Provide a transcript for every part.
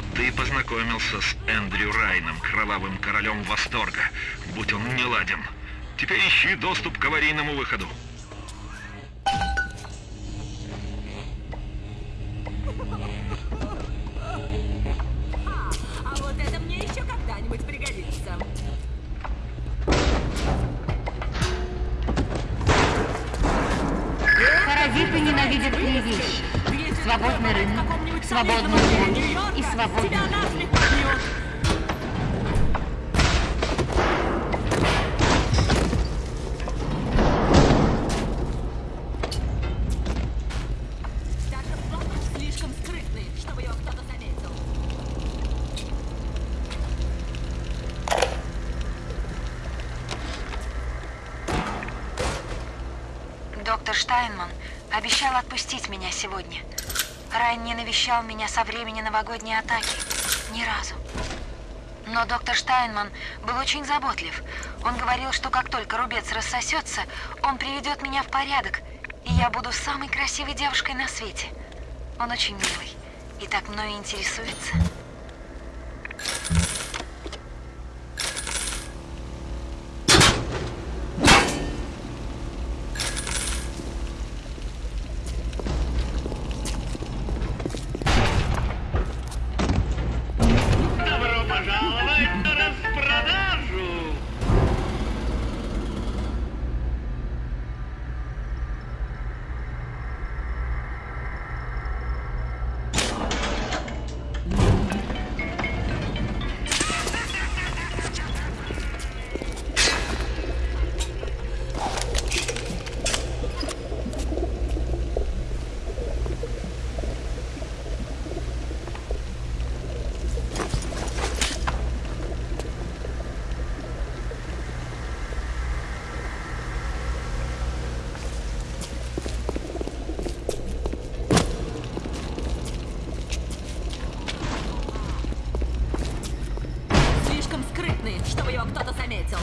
Вот ты и познакомился с Эндрю Райном, кровавым королем восторга, будь он не ладен. Теперь ищи доступ к аварийному выходу. Штайнман обещал отпустить меня сегодня. Райан не навещал меня со времени новогодней атаки. Ни разу. Но доктор Штайнман был очень заботлив. Он говорил, что как только рубец рассосется, он приведет меня в порядок, и я буду самой красивой девушкой на свете. Он очень милый и так мною интересуется. Чтобы его кто-то заметил.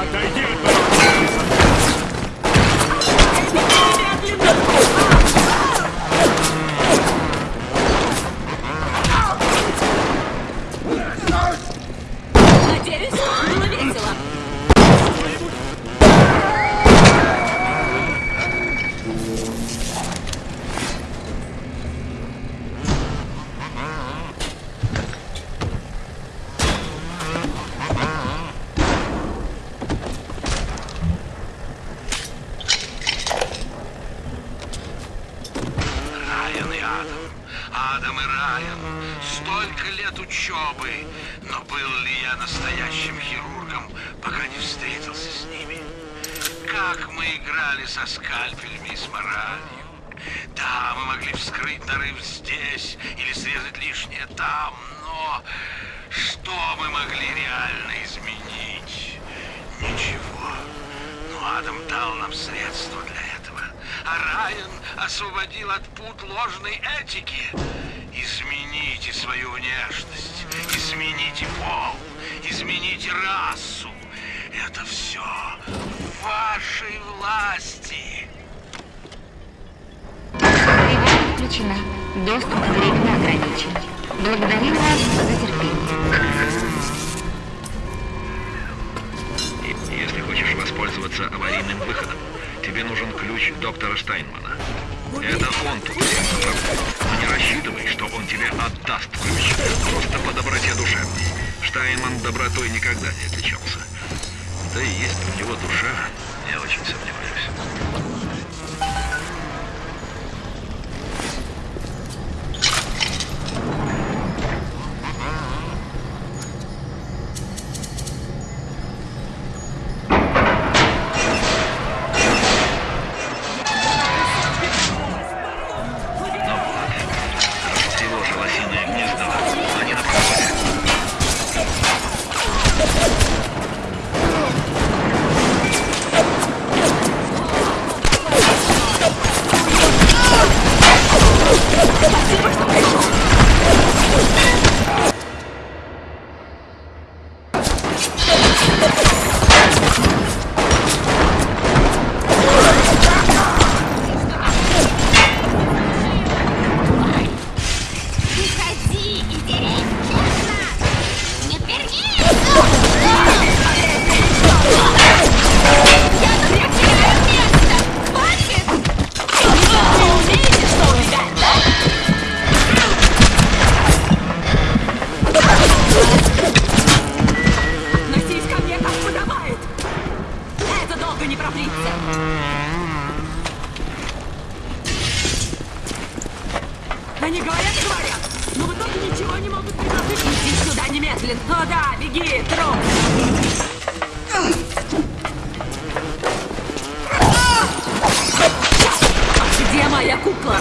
Отойди от меня! Как мы играли со скальпелями и с моралью. Да, мы могли вскрыть нарыв здесь или срезать лишнее там, но что мы могли реально изменить? Ничего. Но Адам дал нам средства для этого. А Райан освободил от пут ложной этики. Измените свою внешность, измените пол, измените расу. Это все в вашей власти. Тревога включена. Доступ временно ограничен. Благодарим вас за терпение. Если хочешь воспользоваться аварийным выходом, тебе нужен ключ доктора Штайнмана. Это он тут заправляет. Но не рассчитывай, что он тебе отдаст ключ. Просто по доброте душевной. Штайнман добротой никогда не отличался. Да и есть у него душа, я очень сомневаюсь. Они говорят говорят, но в итоге ничего не могут предложить. Иди сюда немедленно. О да, беги, труп. Где моя кукла?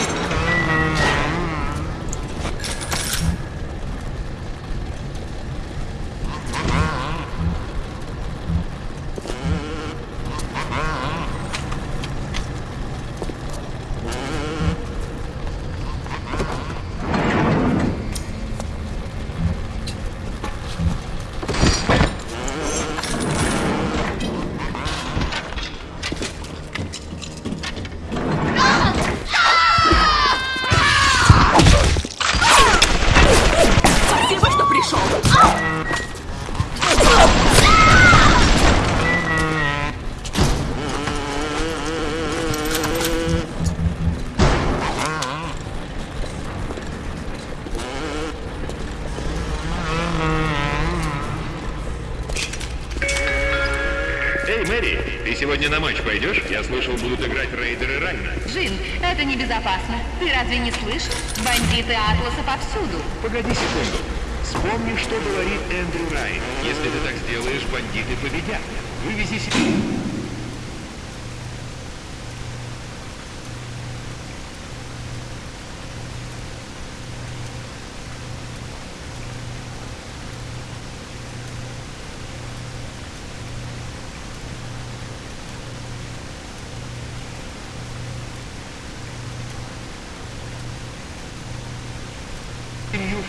Бандиты Атласа повсюду. Погоди секунду. Вспомни, что говорит Эндрю Райн. Если ты так сделаешь, бандиты победят. Вывези себе...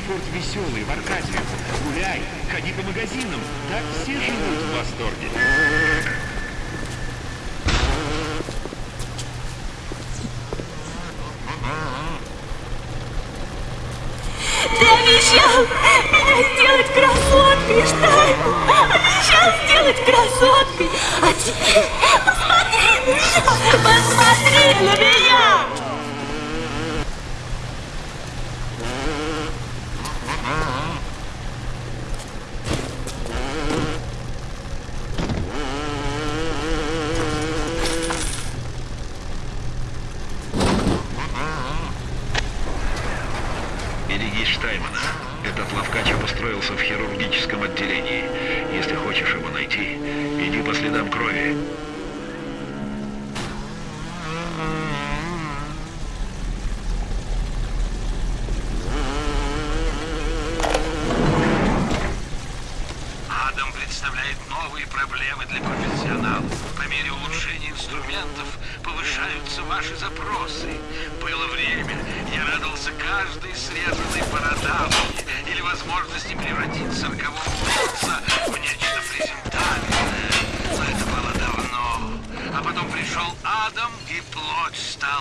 Ньюфорд веселый, в Аркадию. Гуляй, ходи по магазинам. Так все живут в восторге. Ты обещал сделать красоткой, Штайн! Обещал сделать красоткой! А теперь посмотри на меня! Посмотри на меня!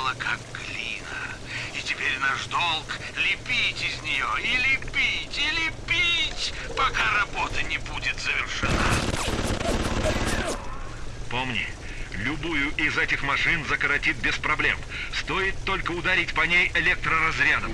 Стала как глина. И теперь наш долг лепить из нее, и лепить, и лепить, пока работа не будет завершена. Помни, любую из этих машин закоротит без проблем. Стоит только ударить по ней электроразрядом.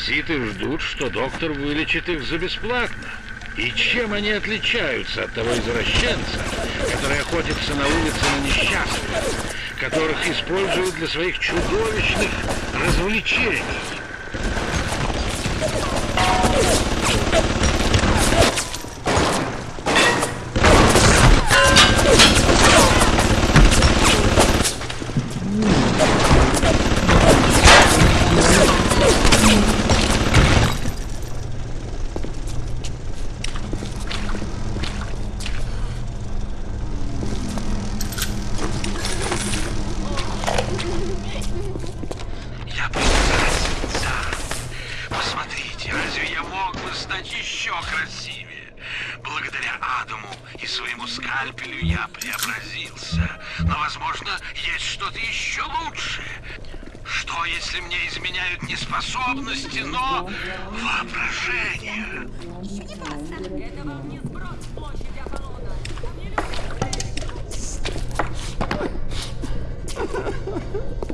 Паразиты ждут, что доктор вылечит их за бесплатно. И чем они отличаются от того извращенца, который охотится на улице на несчастных, которых используют для своих чудовищных развлечений? Своему скальпелю я преобразился. Но, возможно, есть что-то еще лучшее. Что, если мне изменяют не способности, но воображение? Площади Аполлона. Чтобы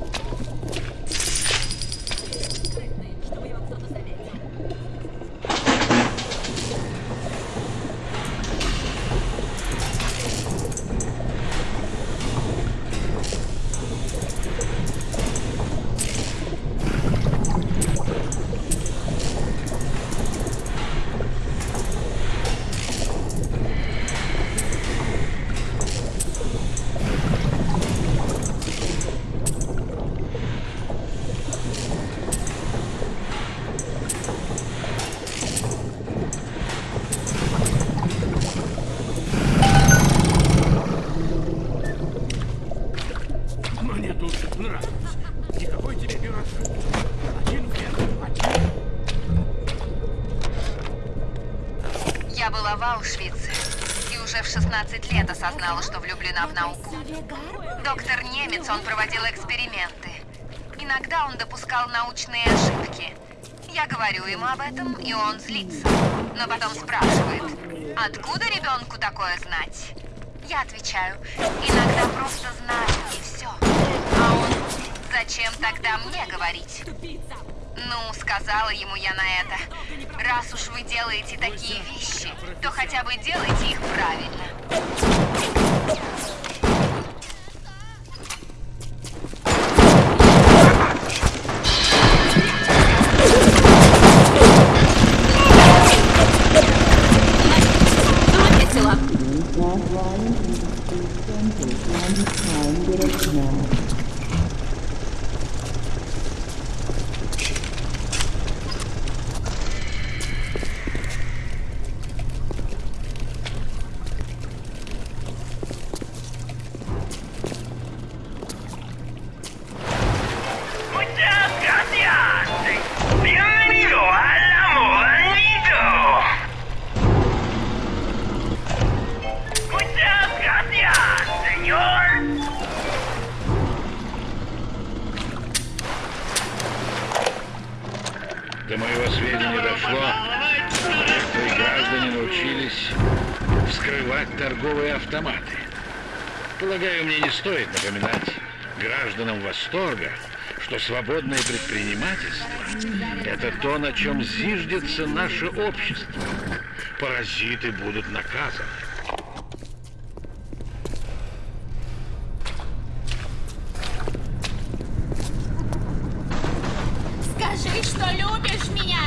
допускал научные ошибки. Я говорю ему об этом, и он злится. Но потом спрашивает, откуда ребенку такое знать? Я отвечаю, иногда просто знаю, и все. А он, зачем тогда мне говорить? Ну, сказала ему я на это. Раз уж вы делаете такие вещи, то хотя бы делайте их правильно. Стоит напоминать гражданам Восторга, что свободное предпринимательство – это то, на чем зиждется наше общество. Паразиты будут наказаны. Скажи, что любишь меня.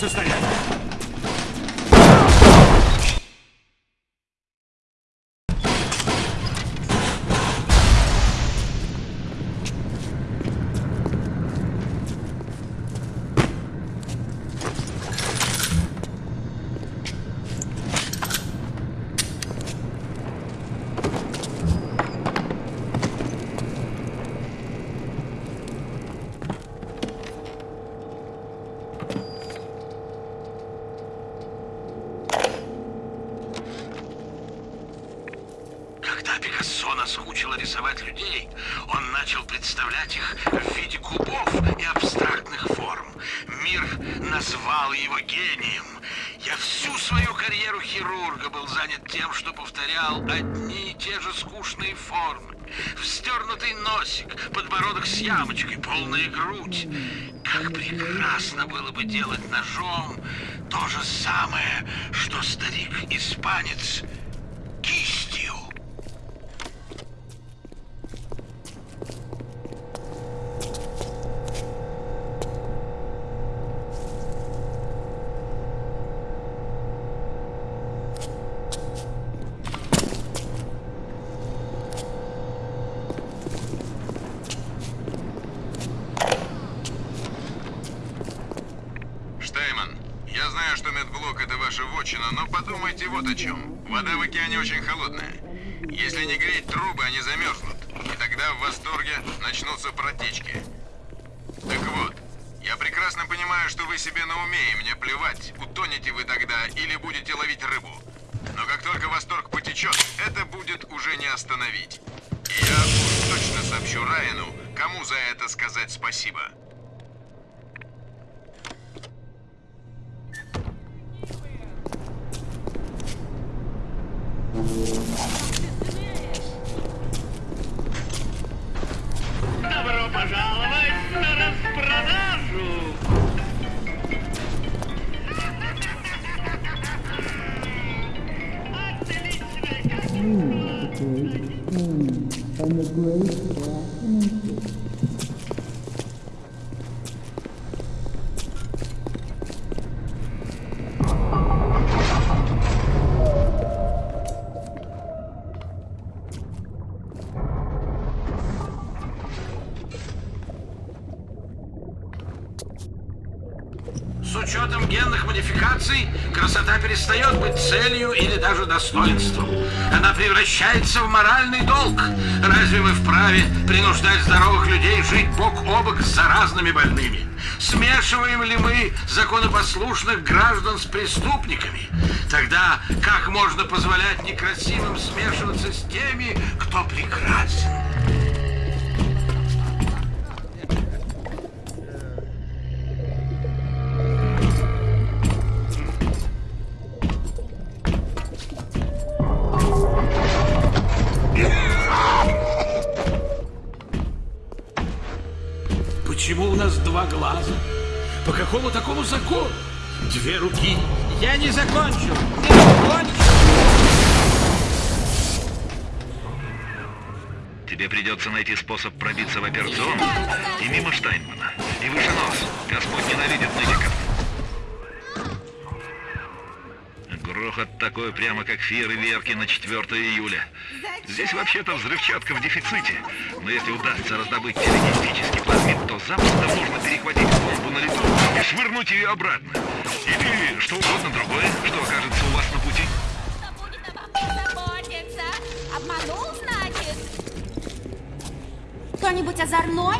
Для вашего полная грудь. Как прекрасно было бы делать ножом то же самое, что старик-испанец себе на уме, и мне плевать, утонете вы тогда или будете ловить рыбу. Но как только восторг потечет, это будет уже не остановить. И я уж точно сообщу Райану, кому за это сказать спасибо. Добро учетом генных модификаций, красота перестает быть целью или даже достоинством. Она превращается в моральный долг. Разве мы вправе принуждать здоровых людей жить бок о бок с заразными больными? Смешиваем ли мы законопослушных граждан с преступниками? Тогда как можно позволять некрасивым смешиваться с теми, кто прекрасен? Почему у нас два глаза? По какому такому закону? Две руки. Я не закончил! Не закончил! Тебе придется найти способ пробиться в операционную и мимо Штайнмана. И выше нос. Господь ненавидит нытиков. Грохот такой, прямо как фейерверки на 4 июля. Здесь вообще-то взрывчатка в дефиците. Но если удастся раздобыть телегенетический плазмид, то запросто можно перехватить бомбу на лету и швырнуть ее обратно. Или что угодно другое, что окажется у вас на пути. Обманул, значит? Кто-нибудь озорной?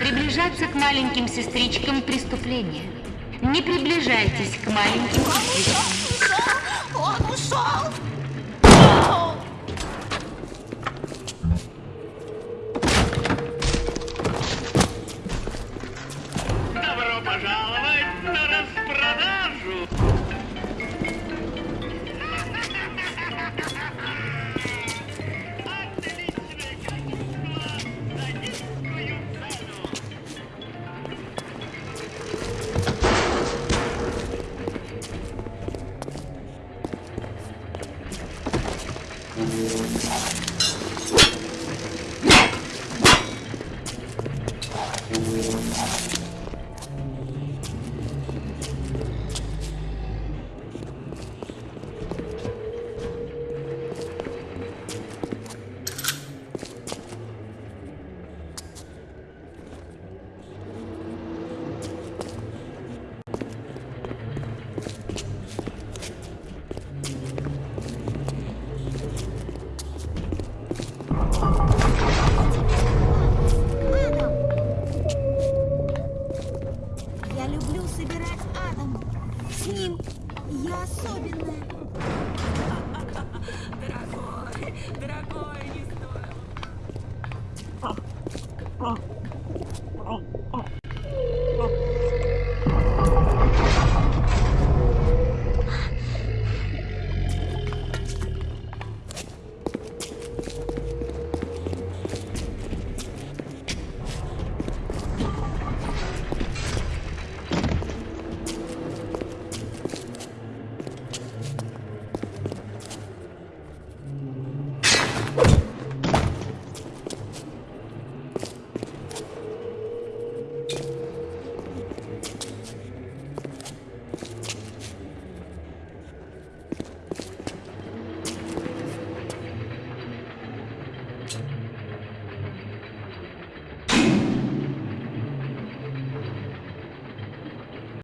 Приближаться к маленьким сестричкам преступления. Не приближайтесь к маленьким Он ушел! Он ушел!